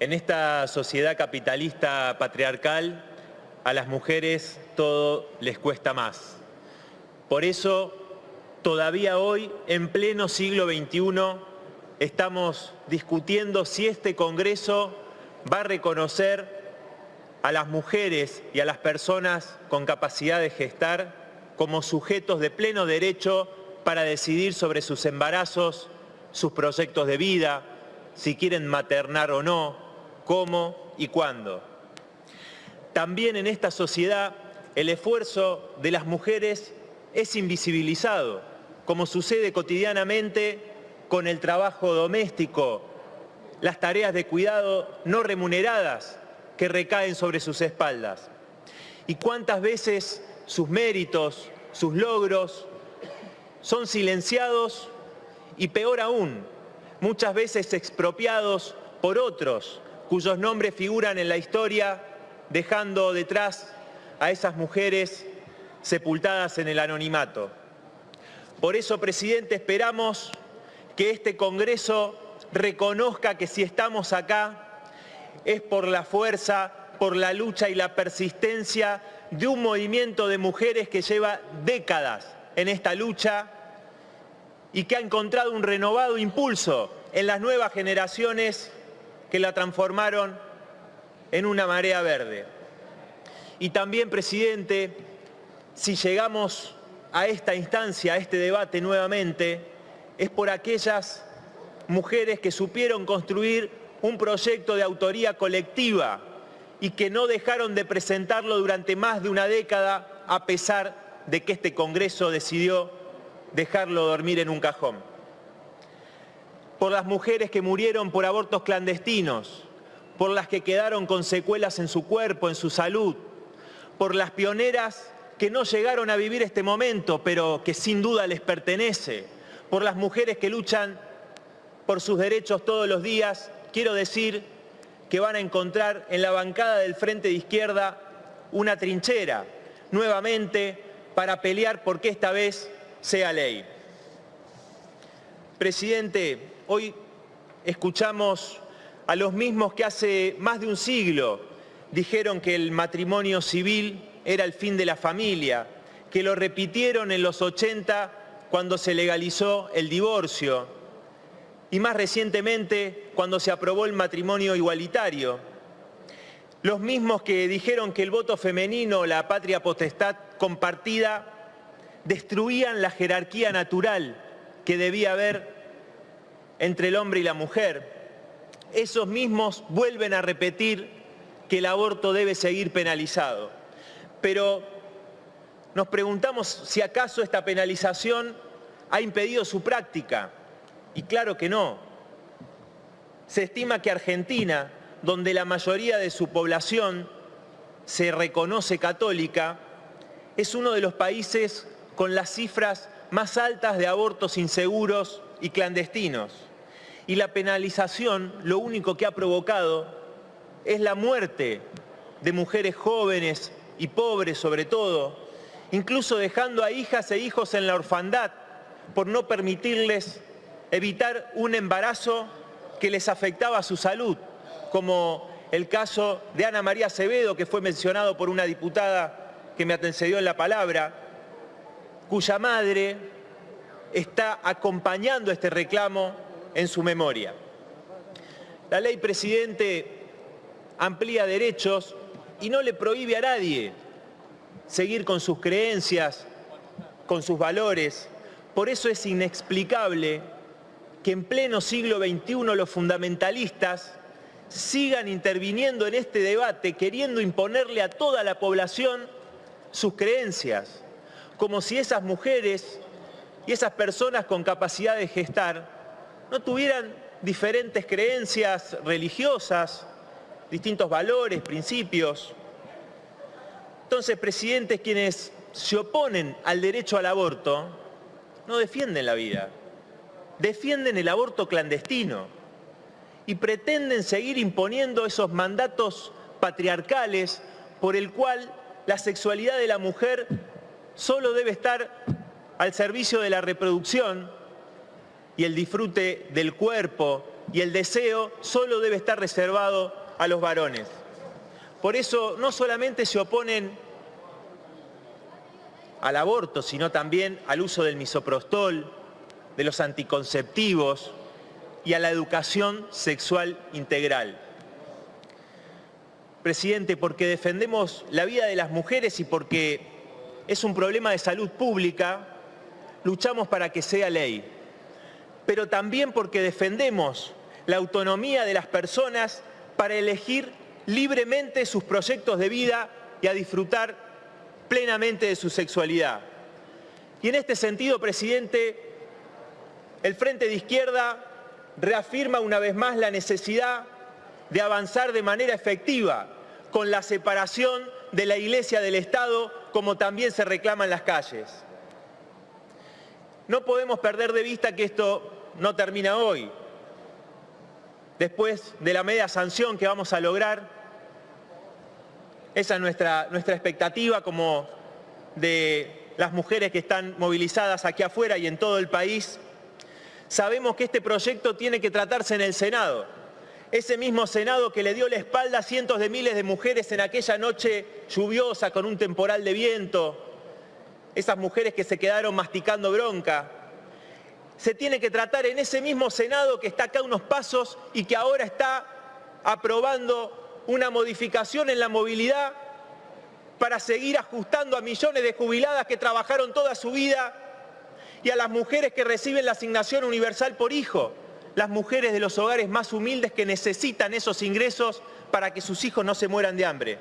En esta sociedad capitalista patriarcal, a las mujeres todo les cuesta más. Por eso, todavía hoy, en pleno siglo XXI, estamos discutiendo si este Congreso va a reconocer a las mujeres y a las personas con capacidad de gestar como sujetos de pleno derecho para decidir sobre sus embarazos, sus proyectos de vida, si quieren maternar o no, cómo y cuándo. También en esta sociedad el esfuerzo de las mujeres es invisibilizado, como sucede cotidianamente con el trabajo doméstico, las tareas de cuidado no remuneradas que recaen sobre sus espaldas. Y cuántas veces sus méritos, sus logros, son silenciados y peor aún, muchas veces expropiados por otros cuyos nombres figuran en la historia dejando detrás a esas mujeres sepultadas en el anonimato. Por eso, presidente, esperamos que este Congreso reconozca que si estamos acá es por la fuerza, por la lucha y la persistencia de un movimiento de mujeres que lleva décadas en esta lucha y que ha encontrado un renovado impulso en las nuevas generaciones que la transformaron en una marea verde. Y también, presidente, si llegamos a esta instancia, a este debate nuevamente, es por aquellas mujeres que supieron construir un proyecto de autoría colectiva y que no dejaron de presentarlo durante más de una década a pesar de que este Congreso decidió dejarlo dormir en un cajón. Por las mujeres que murieron por abortos clandestinos, por las que quedaron con secuelas en su cuerpo, en su salud, por las pioneras que no llegaron a vivir este momento, pero que sin duda les pertenece, por las mujeres que luchan por sus derechos todos los días, quiero decir que van a encontrar en la bancada del Frente de Izquierda una trinchera, nuevamente, para pelear porque esta vez sea ley. Presidente, hoy escuchamos a los mismos que hace más de un siglo dijeron que el matrimonio civil era el fin de la familia, que lo repitieron en los 80 cuando se legalizó el divorcio y más recientemente cuando se aprobó el matrimonio igualitario. Los mismos que dijeron que el voto femenino, la patria potestad compartida, destruían la jerarquía natural que debía haber entre el hombre y la mujer esos mismos vuelven a repetir que el aborto debe seguir penalizado. Pero nos preguntamos si acaso esta penalización ha impedido su práctica. Y claro que no. Se estima que Argentina, donde la mayoría de su población se reconoce católica, es uno de los países con las cifras más altas de abortos inseguros y clandestinos y la penalización lo único que ha provocado es la muerte de mujeres jóvenes y pobres sobre todo, incluso dejando a hijas e hijos en la orfandad por no permitirles evitar un embarazo que les afectaba su salud, como el caso de Ana María Acevedo, que fue mencionado por una diputada que me antecedió en la palabra, cuya madre está acompañando este reclamo en su memoria. La ley, presidente, amplía derechos y no le prohíbe a nadie seguir con sus creencias, con sus valores. Por eso es inexplicable que en pleno siglo XXI los fundamentalistas sigan interviniendo en este debate queriendo imponerle a toda la población sus creencias, como si esas mujeres y esas personas con capacidad de gestar no tuvieran diferentes creencias religiosas, distintos valores, principios. Entonces, presidentes quienes se oponen al derecho al aborto no defienden la vida, defienden el aborto clandestino y pretenden seguir imponiendo esos mandatos patriarcales por el cual la sexualidad de la mujer solo debe estar al servicio de la reproducción y el disfrute del cuerpo y el deseo solo debe estar reservado a los varones. Por eso no solamente se oponen al aborto, sino también al uso del misoprostol, de los anticonceptivos y a la educación sexual integral. Presidente, porque defendemos la vida de las mujeres y porque es un problema de salud pública, luchamos para que sea ley. Pero también porque defendemos la autonomía de las personas para elegir libremente sus proyectos de vida y a disfrutar plenamente de su sexualidad. Y en este sentido, presidente, el Frente de Izquierda reafirma una vez más la necesidad de avanzar de manera efectiva con la separación de la Iglesia del Estado, como también se reclama en las calles. No podemos perder de vista que esto no termina hoy. Después de la media sanción que vamos a lograr, esa es nuestra, nuestra expectativa como de las mujeres que están movilizadas aquí afuera y en todo el país. Sabemos que este proyecto tiene que tratarse en el Senado ese mismo Senado que le dio la espalda a cientos de miles de mujeres en aquella noche lluviosa con un temporal de viento, esas mujeres que se quedaron masticando bronca. Se tiene que tratar en ese mismo Senado que está acá unos pasos y que ahora está aprobando una modificación en la movilidad para seguir ajustando a millones de jubiladas que trabajaron toda su vida y a las mujeres que reciben la asignación universal por hijo las mujeres de los hogares más humildes que necesitan esos ingresos para que sus hijos no se mueran de hambre.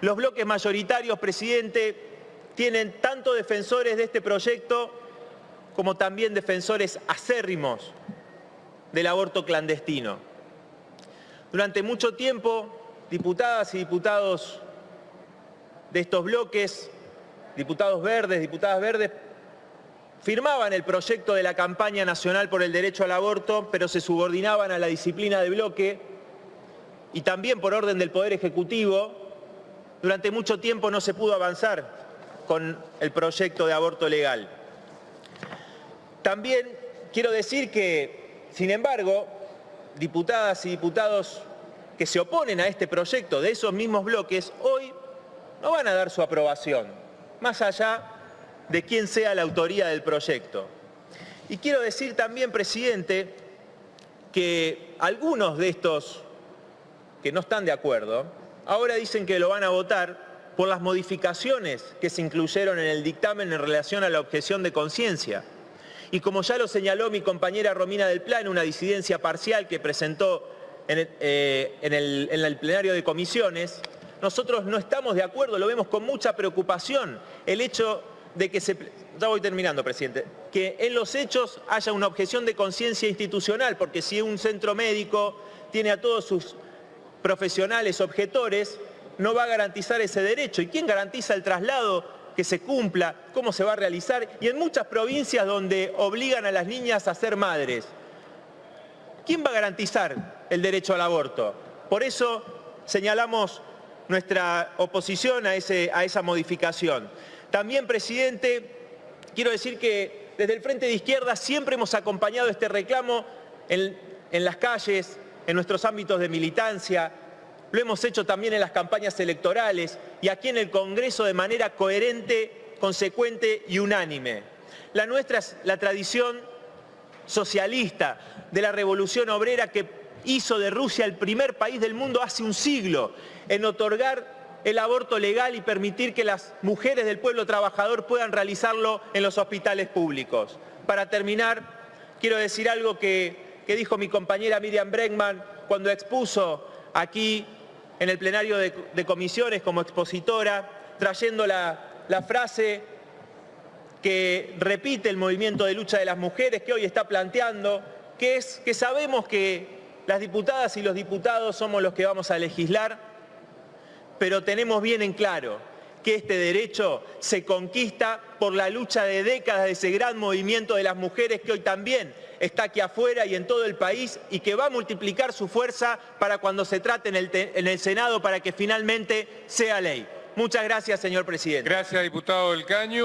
Los bloques mayoritarios, presidente, tienen tanto defensores de este proyecto como también defensores acérrimos del aborto clandestino. Durante mucho tiempo, diputadas y diputados de estos bloques, diputados verdes, diputadas verdes, firmaban el proyecto de la campaña nacional por el derecho al aborto, pero se subordinaban a la disciplina de bloque y también por orden del Poder Ejecutivo, durante mucho tiempo no se pudo avanzar con el proyecto de aborto legal. También quiero decir que, sin embargo, diputadas y diputados que se oponen a este proyecto de esos mismos bloques, hoy no van a dar su aprobación, más allá de quién sea la autoría del proyecto. Y quiero decir también, presidente, que algunos de estos que no están de acuerdo, ahora dicen que lo van a votar por las modificaciones que se incluyeron en el dictamen en relación a la objeción de conciencia. Y como ya lo señaló mi compañera Romina del Plan, una disidencia parcial que presentó en el, eh, en el plenario de comisiones, nosotros no estamos de acuerdo, lo vemos con mucha preocupación, el hecho de que se... Ya voy terminando, presidente. Que en los hechos haya una objeción de conciencia institucional, porque si un centro médico tiene a todos sus profesionales objetores, no va a garantizar ese derecho. ¿Y quién garantiza el traslado que se cumpla? ¿Cómo se va a realizar? Y en muchas provincias donde obligan a las niñas a ser madres, ¿quién va a garantizar el derecho al aborto? Por eso señalamos nuestra oposición a, esa modificación. También, presidente, quiero decir que desde el Frente de Izquierda siempre hemos acompañado este reclamo en, las calles, en nuestros ámbitos de militancia, lo hemos hecho también en las campañas electorales y aquí en el Congreso de manera coherente, consecuente y unánime. La nuestra es la tradición socialista de la revolución obrera que hizo de Rusia el primer país del mundo hace un siglo en otorgar el aborto legal y permitir que las mujeres del pueblo trabajador puedan realizarlo en los hospitales públicos. Para terminar, quiero decir algo que, dijo mi compañera Miriam Bregman cuando expuso aquí en el plenario de, comisiones como expositora, trayendo la, la frase que repite el movimiento de lucha de las mujeres que hoy está planteando, que es que sabemos que las diputadas y los diputados somos los que vamos a legislar pero tenemos bien en claro que este derecho se conquista por la lucha de décadas de ese gran movimiento de las mujeres que hoy también está aquí afuera y en todo el país y que va a multiplicar su fuerza para cuando se trate en el, en el Senado para que finalmente sea ley. Muchas gracias, señor presidente. Gracias, diputado del Caño.